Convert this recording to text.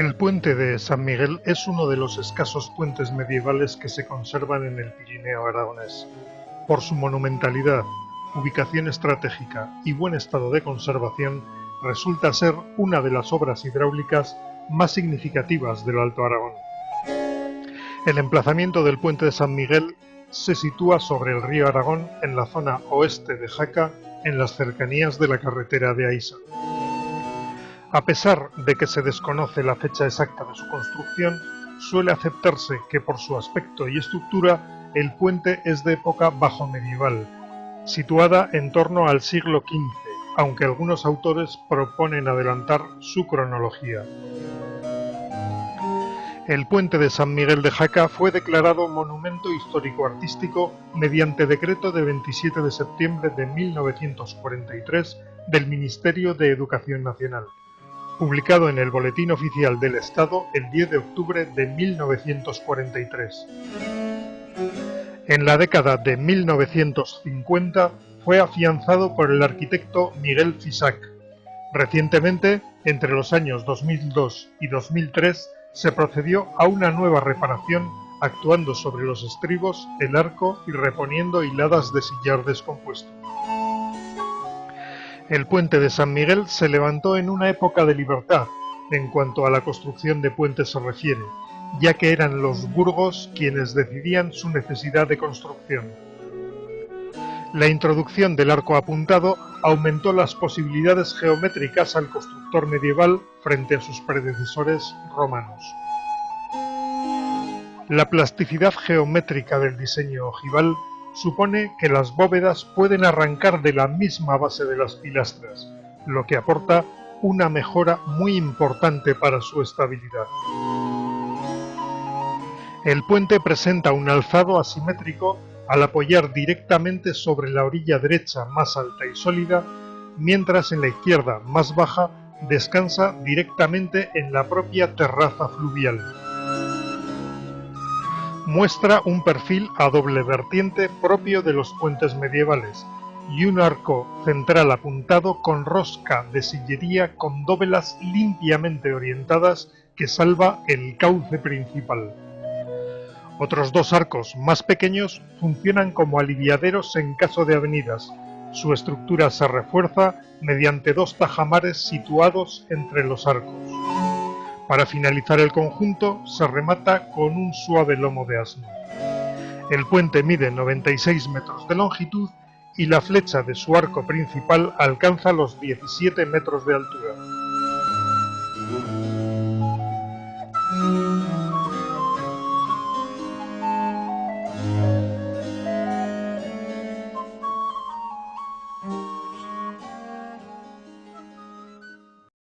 El puente de San Miguel es uno de los escasos puentes medievales que se conservan en el Pirineo aragonés. Por su monumentalidad, ubicación estratégica y buen estado de conservación, resulta ser una de las obras hidráulicas más significativas del Alto Aragón. El emplazamiento del puente de San Miguel se sitúa sobre el río Aragón en la zona oeste de Jaca, en las cercanías de la carretera de Aisa. A pesar de que se desconoce la fecha exacta de su construcción, suele aceptarse que por su aspecto y estructura el puente es de época bajo medieval, situada en torno al siglo XV, aunque algunos autores proponen adelantar su cronología. El puente de San Miguel de Jaca fue declarado Monumento Histórico-Artístico mediante decreto de 27 de septiembre de 1943 del Ministerio de Educación Nacional publicado en el Boletín Oficial del Estado el 10 de octubre de 1943. En la década de 1950 fue afianzado por el arquitecto Miguel Fisac. Recientemente, entre los años 2002 y 2003, se procedió a una nueva reparación actuando sobre los estribos, el arco y reponiendo hiladas de sillar descompuesto. El puente de San Miguel se levantó en una época de libertad, en cuanto a la construcción de puentes se refiere, ya que eran los burgos quienes decidían su necesidad de construcción. La introducción del arco apuntado aumentó las posibilidades geométricas al constructor medieval frente a sus predecesores romanos. La plasticidad geométrica del diseño ojival supone que las bóvedas pueden arrancar de la misma base de las pilastras, lo que aporta una mejora muy importante para su estabilidad. El puente presenta un alzado asimétrico al apoyar directamente sobre la orilla derecha más alta y sólida, mientras en la izquierda más baja descansa directamente en la propia terraza fluvial muestra un perfil a doble vertiente propio de los puentes medievales y un arco central apuntado con rosca de sillería con dovelas limpiamente orientadas que salva el cauce principal. Otros dos arcos más pequeños funcionan como aliviaderos en caso de avenidas. Su estructura se refuerza mediante dos tajamares situados entre los arcos. Para finalizar el conjunto se remata con un suave lomo de asno. El puente mide 96 metros de longitud y la flecha de su arco principal alcanza los 17 metros de altura.